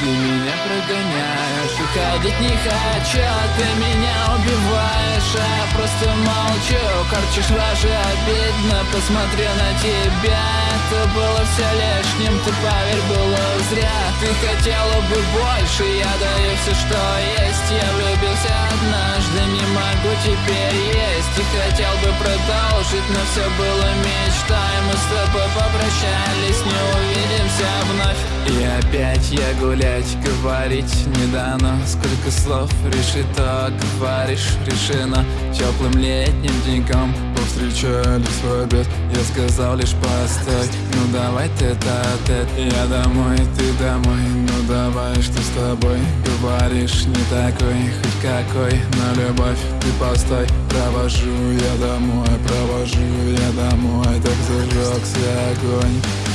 Ты меня прогоняешь, уходить не хочу Ты меня убиваешь, а я просто молчу Корчишь рожи, обидно, посмотрю на тебя. Это было все лишним, ты поверь, было зря. Ты хотела бы больше, я даю все, что есть. Я влюбился однажды, не могу теперь есть. И хотел бы продолжить, но все было мечтой. Мы с тобой попрощались, И опять я гулять, говорить не дано. Сколько слов решит, то говоришь решено. Теплым летним деньком повстречались в обед. Я сказал лишь постой, ну давай тет-а-тет Я домой, ты домой, ну давай, что с тобой? Говоришь не такой, хоть какой, но любовь ты постой. Провожу я домой, провожу я домой Так зажегся огонь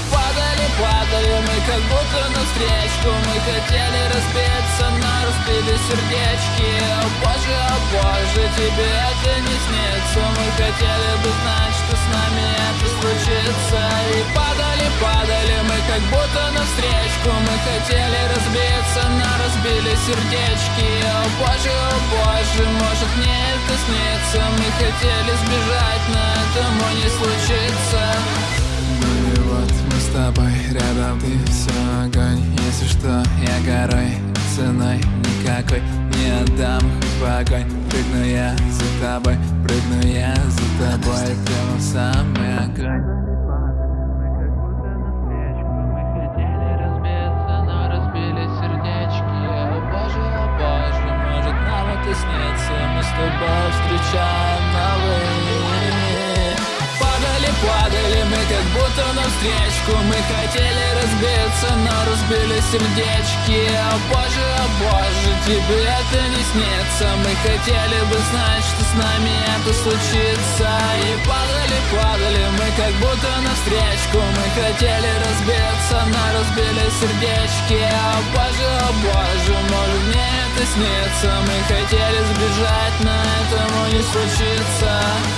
как будто на встречку. Мы хотели разбиться, но разбили сердечки. О боже, о боже, тебе это не снится. Мы хотели бы знать, что с нами это случится. И падали, падали мы как будто на встречку. Мы хотели разбиться, но разбили сердечки. О боже, о боже, может мне это снится. Мы хотели сбежать, но этому не случится ты все огонь. Если что, я горой, ценой никакой Не отдам. Хоть в огонь Прыгну я за тобой, прыгну я за тобой. Прямо в самый огонь. Мы с тобой встречаем новые как будто на встречку Мы хотели разбиться, но разбили сердечки. О боже, о боже, тебе это не снится. Мы хотели бы знать, что с нами это случится. И падали, падали мы как будто на встречку Мы хотели разбиться, но разбили сердечки. О боже, о боже, может мне это снится. Мы хотели сбежать, но этому не случится